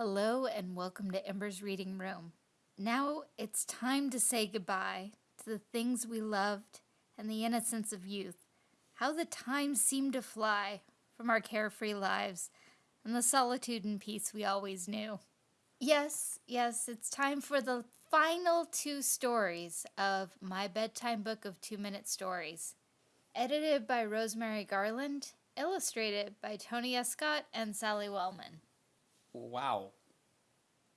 Hello and welcome to Ember's Reading Room. Now it's time to say goodbye to the things we loved and the innocence of youth. How the time seemed to fly from our carefree lives and the solitude and peace we always knew. Yes, yes, it's time for the final two stories of my bedtime book of two minute stories. Edited by Rosemary Garland, illustrated by Tony Escott and Sally Wellman. Wow.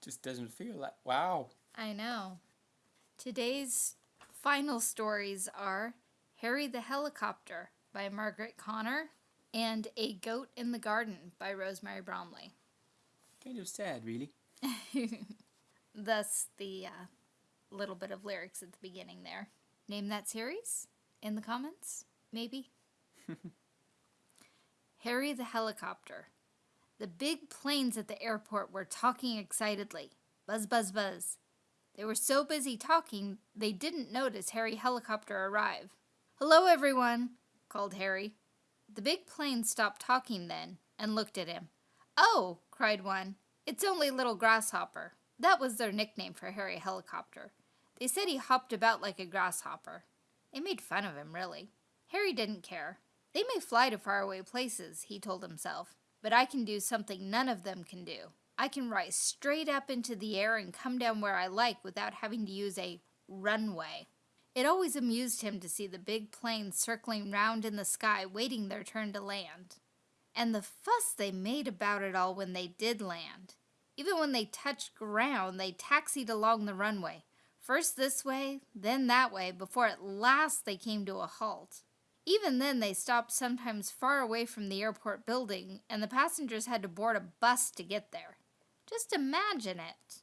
Just doesn't feel like wow. I know. Today's final stories are Harry the Helicopter by Margaret Connor and A Goat in the Garden by Rosemary Bromley. Kind of sad, really. Thus, the uh, little bit of lyrics at the beginning there. Name that series in the comments, maybe. Harry the Helicopter. The big planes at the airport were talking excitedly. Buzz, buzz, buzz. They were so busy talking, they didn't notice Harry Helicopter arrive. Hello, everyone, called Harry. The big plane stopped talking then and looked at him. Oh, cried one, it's only Little Grasshopper. That was their nickname for Harry Helicopter. They said he hopped about like a grasshopper. They made fun of him, really. Harry didn't care. They may fly to faraway places, he told himself, but I can do something none of them can do. I can rise straight up into the air and come down where I like without having to use a runway. It always amused him to see the big planes circling round in the sky waiting their turn to land. And the fuss they made about it all when they did land. Even when they touched ground, they taxied along the runway, first this way, then that way, before at last they came to a halt. Even then, they stopped sometimes far away from the airport building, and the passengers had to board a bus to get there. Just imagine it.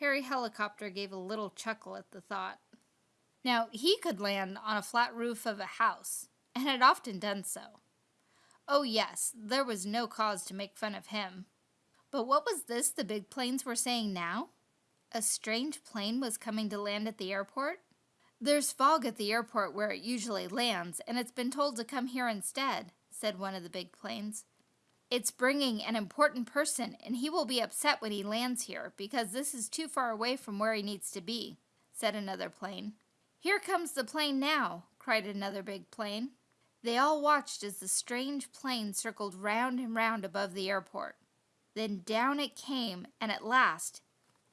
Harry Helicopter gave a little chuckle at the thought. Now, he could land on a flat roof of a house, and had often done so. Oh, yes, there was no cause to make fun of him. But what was this the big planes were saying now? A strange plane was coming to land at the airport? There's fog at the airport where it usually lands, and it's been told to come here instead, said one of the big planes. It's bringing an important person, and he will be upset when he lands here because this is too far away from where he needs to be, said another plane. Here comes the plane now, cried another big plane. They all watched as the strange plane circled round and round above the airport. Then down it came, and at last,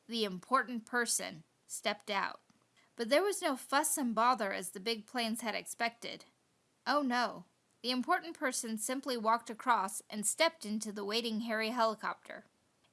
the important person stepped out. But there was no fuss and bother as the big planes had expected. Oh no, the important person simply walked across and stepped into the waiting Harry helicopter.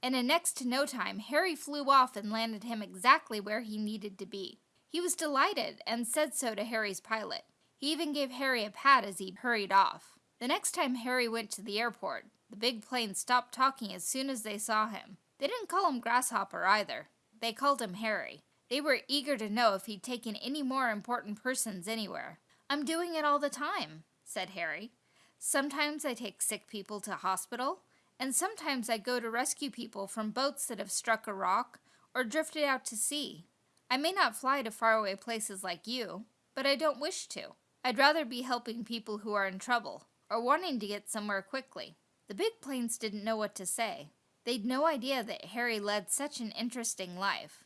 And in next to no time, Harry flew off and landed him exactly where he needed to be. He was delighted and said so to Harry's pilot. He even gave Harry a pat as he hurried off. The next time Harry went to the airport, the big plane stopped talking as soon as they saw him. They didn't call him Grasshopper either. They called him Harry. They were eager to know if he'd taken any more important persons anywhere. I'm doing it all the time, said Harry. Sometimes I take sick people to hospital, and sometimes I go to rescue people from boats that have struck a rock or drifted out to sea. I may not fly to faraway places like you, but I don't wish to. I'd rather be helping people who are in trouble or wanting to get somewhere quickly. The big planes didn't know what to say. They'd no idea that Harry led such an interesting life.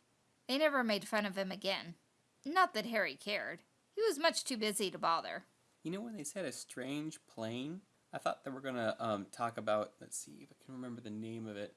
They never made fun of him again. Not that Harry cared. He was much too busy to bother. You know when they said a strange plane? I thought they were gonna um, talk about. Let's see if I can remember the name of it.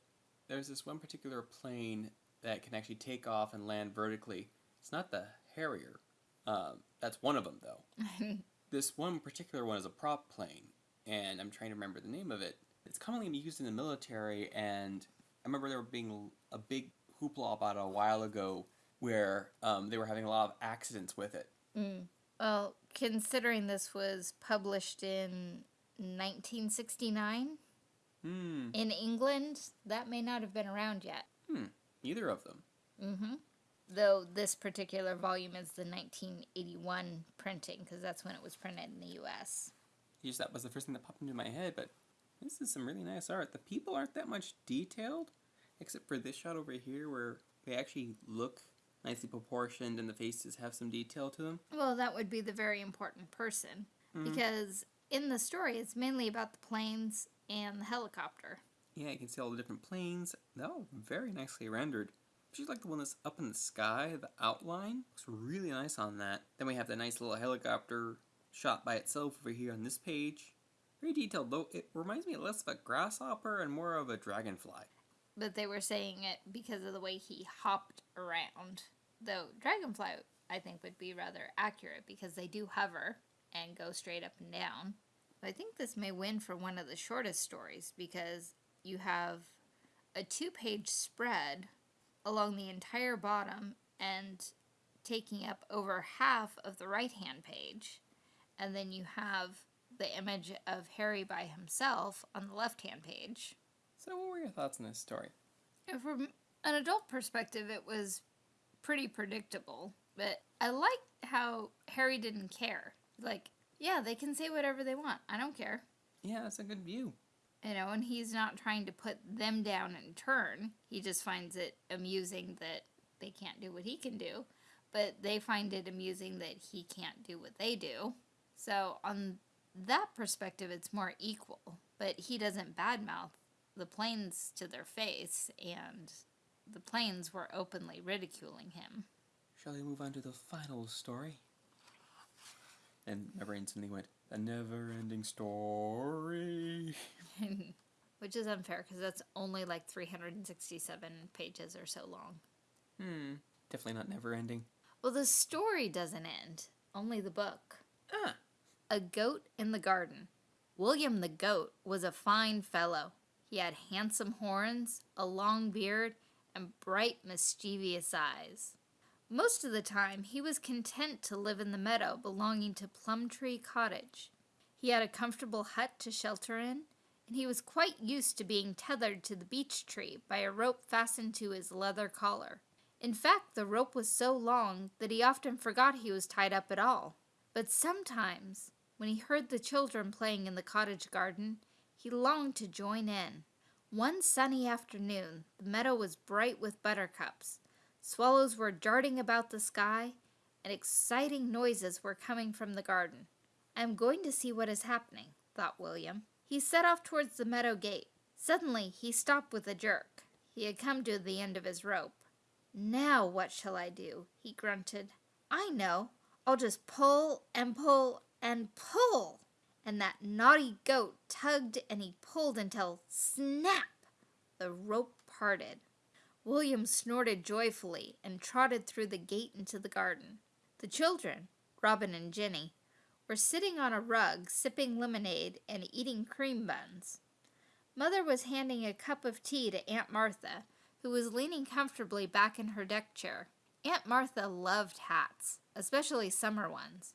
There's this one particular plane that can actually take off and land vertically. It's not the Harrier. Um, that's one of them though. this one particular one is a prop plane, and I'm trying to remember the name of it. It's commonly used in the military, and I remember there being a big hoopla about it a while ago where um, they were having a lot of accidents with it. Mm. Well, considering this was published in 1969 hmm. in England, that may not have been around yet. Hmm. Either of them. Mm-hmm. Though this particular volume is the 1981 printing, because that's when it was printed in the U.S. Just that was the first thing that popped into my head, but this is some really nice art. The people aren't that much detailed, except for this shot over here where they actually look nicely proportioned and the faces have some detail to them. Well, that would be the very important person, mm-hmm. because in the story it's mainly about the planes and the helicopter. Yeah, you can see all the different planes. They're all very nicely rendered. Just like the one that's up in the sky, the outline looks really nice on that. Then we have the nice little helicopter shot by itself over here on this page. Very detailed, though it reminds me less of a grasshopper and more of a dragonfly. But they were saying it because of the way he hopped around. Though Dragonfly, I think, would be rather accurate because they do hover and go straight up and down. But I think this may win for one of the shortest stories because you have a two page spread along the entire bottom and taking up over half of the right hand page. And then you have the image of Harry by himself on the left hand page. So, what were your thoughts on this story? And From an adult perspective, it was pretty predictable, but I liked how Harry didn't care. Like, yeah, they can say whatever they want. I don't care. Yeah, that's a good view. You know, and he's not trying to put them down in turn. He just finds it amusing that they can't do what he can do, but they find it amusing that he can't do what they do. So, on that perspective, it's more equal. But he doesn't badmouth the planes to their face, and the planes were openly ridiculing him. Shall we move on to the final story? And my brain suddenly went, a never ending story. Which is unfair because that's only like 367 pages or so long. Hmm, definitely not never ending. Well, the story doesn't end, only the book. Ah, A Goat in the Garden. William the Goat was a fine fellow. He had handsome horns, a long beard, and bright, mischievous eyes. Most of the time, he was content to live in the meadow belonging to Plumtree Cottage. He had a comfortable hut to shelter in, and he was quite used to being tethered to the beech tree by a rope fastened to his leather collar. In fact, the rope was so long that he often forgot he was tied up at all. But sometimes, when he heard the children playing in the cottage garden, he longed to join in. One sunny afternoon, the meadow was bright with buttercups. Swallows were darting about the sky, and exciting noises were coming from the garden. I am going to see what is happening, thought William. He set off towards the meadow gate. Suddenly, he stopped with a jerk. He had come to the end of his rope. Now, what shall I do? he grunted. I know. I'll just pull and pull and pull. And that naughty goat tugged and he pulled until snap! The rope parted. William snorted joyfully and trotted through the gate into the garden. The children, Robin and Jenny, were sitting on a rug sipping lemonade and eating cream buns. Mother was handing a cup of tea to Aunt Martha, who was leaning comfortably back in her deck chair. Aunt Martha loved hats, especially summer ones,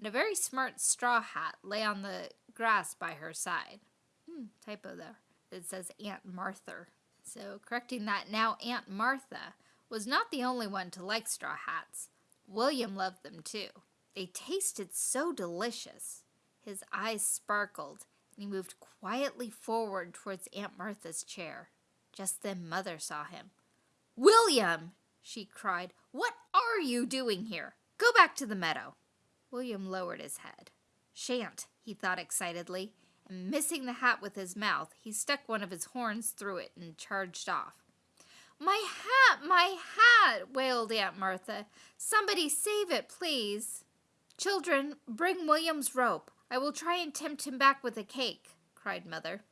and a very smart straw hat lay on the grass by her side. Hmm, typo there. It says Aunt Martha. So, correcting that, now Aunt Martha was not the only one to like straw hats. William loved them too. They tasted so delicious. His eyes sparkled, and he moved quietly forward towards Aunt Martha's chair. Just then Mother saw him. William! she cried. What are you doing here? Go back to the meadow. William lowered his head. Shan't, he thought excitedly, and missing the hat with his mouth, he stuck one of his horns through it and charged off. My hat, my hat, wailed Aunt Martha. Somebody save it, please. Children, bring William's rope. I will try and tempt him back with a cake, cried Mother.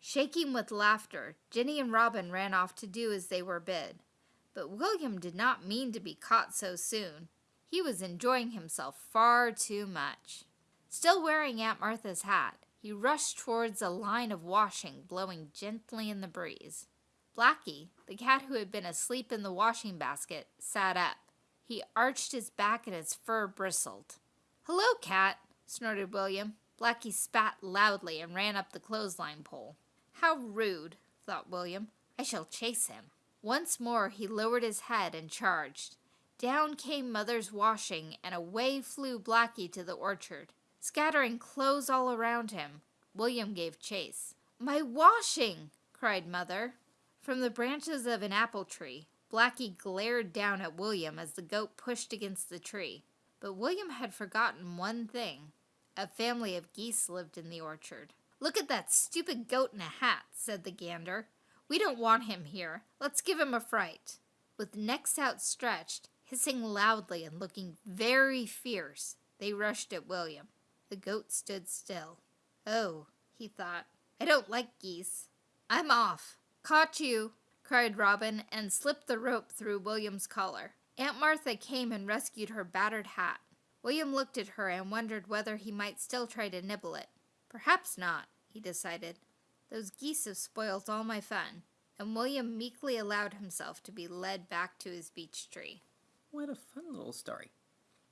Shaking with laughter, Jenny and Robin ran off to do as they were bid. But William did not mean to be caught so soon. He was enjoying himself far too much. Still wearing Aunt Martha's hat, he rushed towards a line of washing blowing gently in the breeze. Blackie, the cat who had been asleep in the washing basket, sat up. He arched his back and his fur bristled. Hello, cat, snorted William. Blackie spat loudly and ran up the clothesline pole. How rude, thought William. I shall chase him. Once more he lowered his head and charged. Down came Mother's washing, and away flew Blackie to the orchard. Scattering clothes all around him, William gave chase. My washing! cried Mother. From the branches of an apple tree, Blackie glared down at William as the goat pushed against the tree. But William had forgotten one thing. A family of geese lived in the orchard. Look at that stupid goat in a hat, said the gander. We don't want him here. Let's give him a fright. With necks outstretched, hissing loudly and looking very fierce, they rushed at William. The goat stood still. Oh, he thought, I don't like geese. I'm off. Caught you, cried Robin and slipped the rope through William's collar. Aunt Martha came and rescued her battered hat. William looked at her and wondered whether he might still try to nibble it. Perhaps not, he decided. Those geese have spoilt all my fun. And William meekly allowed himself to be led back to his beech tree. What a fun little story.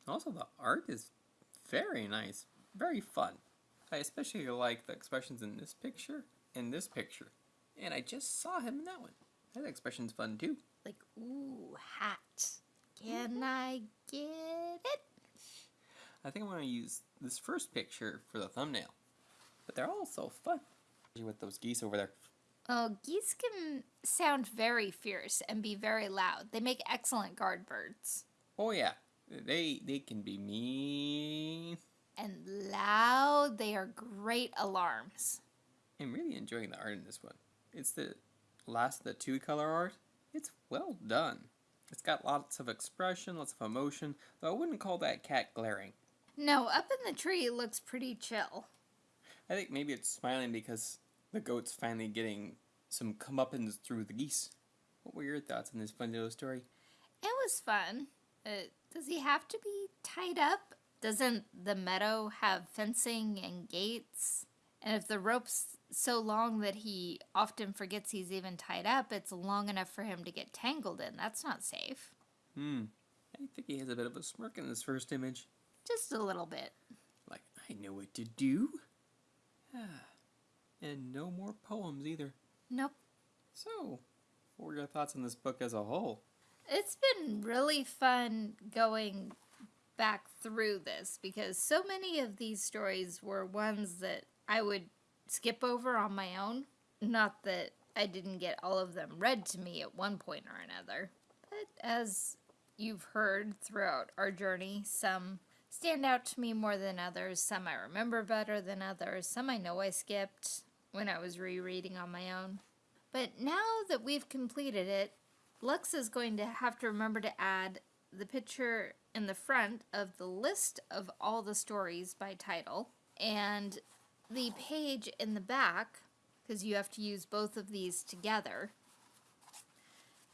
Also, the art is very nice, very fun. I especially like the expressions in this picture and this picture. And I just saw him in that one. That expression's fun too. Like, ooh, hat. Can mm-hmm. I get it? I think I'm going to use this first picture for the thumbnail. But they're all so fun. With those geese over there. Oh, geese can sound very fierce and be very loud. They make excellent guard birds. Oh yeah, they they can be mean. And loud, they are great alarms. I'm really enjoying the art in this one. It's the last of the two color art. It's well done. It's got lots of expression, lots of emotion, though I wouldn't call that cat glaring. No, up in the tree it looks pretty chill. I think maybe it's smiling because the goat's finally getting some comeuppance through the geese. What were your thoughts on this fun little story? It was fun. Uh, does he have to be tied up? Doesn't the meadow have fencing and gates? And if the rope's so long that he often forgets he's even tied up, it's long enough for him to get tangled in. That's not safe. Hmm. I think he has a bit of a smirk in this first image. Just a little bit. Like, I know what to do. And no more poems either. Nope. So, what were your thoughts on this book as a whole? It's been really fun going back through this because so many of these stories were ones that I would skip over on my own. Not that I didn't get all of them read to me at one point or another, but as you've heard throughout our journey, some stand out to me more than others, some I remember better than others, some I know I skipped when I was rereading on my own. But now that we've completed it, Lux is going to have to remember to add the picture in the front of the list of all the stories by title and the page in the back, because you have to use both of these together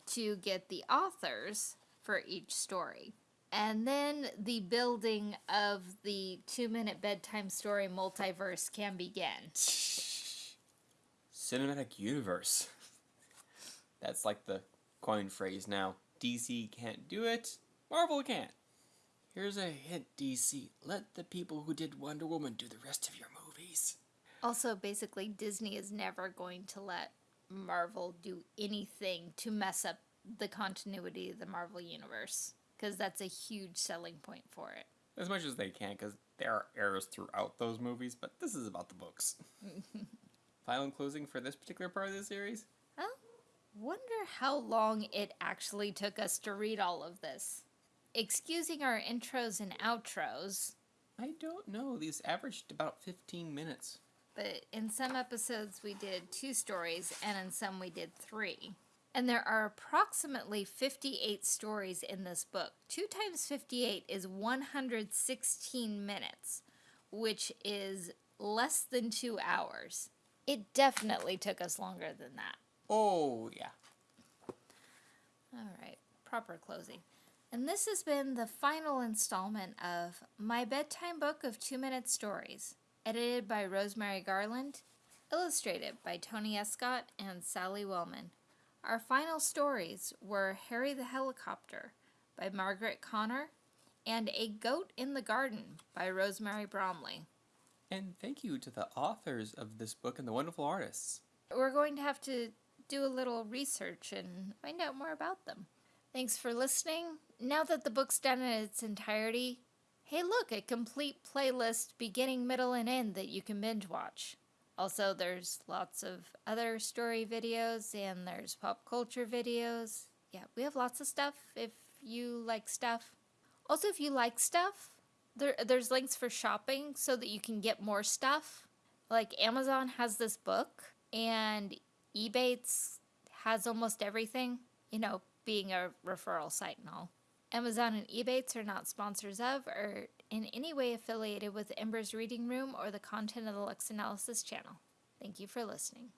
to get the authors for each story. And then the building of the two minute bedtime story multiverse can begin. Cinematic universe. That's like the coin phrase now. DC can't do it, Marvel can't. Here's a hint, DC. Let the people who did Wonder Woman do the rest of your movies. Also, basically, Disney is never going to let Marvel do anything to mess up the continuity of the Marvel Universe because that's a huge selling point for it. As much as they can, because there are errors throughout those movies, but this is about the books. Final and closing for this particular part of the series? Well, wonder how long it actually took us to read all of this. Excusing our intros and outros, I don't know. These averaged about 15 minutes. but in some episodes we did two stories and in some we did three. And there are approximately 58 stories in this book. 2 times 58 is 116 minutes, which is less than two hours. It definitely took us longer than that. Oh, yeah. All right, proper closing. And this has been the final installment of My Bedtime Book of Two Minute Stories, edited by Rosemary Garland, illustrated by Tony Escott and Sally Wellman. Our final stories were Harry the Helicopter by Margaret Connor and A Goat in the Garden by Rosemary Bromley. And thank you to the authors of this book and the wonderful artists. We're going to have to do a little research and find out more about them. Thanks for listening. Now that the book's done in its entirety, hey, look, a complete playlist beginning, middle, and end that you can binge watch. Also, there's lots of other story videos and there's pop culture videos. Yeah, we have lots of stuff if you like stuff. Also, if you like stuff, there, there's links for shopping so that you can get more stuff. like Amazon has this book and Ebates has almost everything, you know, being a referral site and all. Amazon and Ebates are not sponsors of or in any way affiliated with Ember's Reading Room or the content of the Lux Analysis channel. Thank you for listening.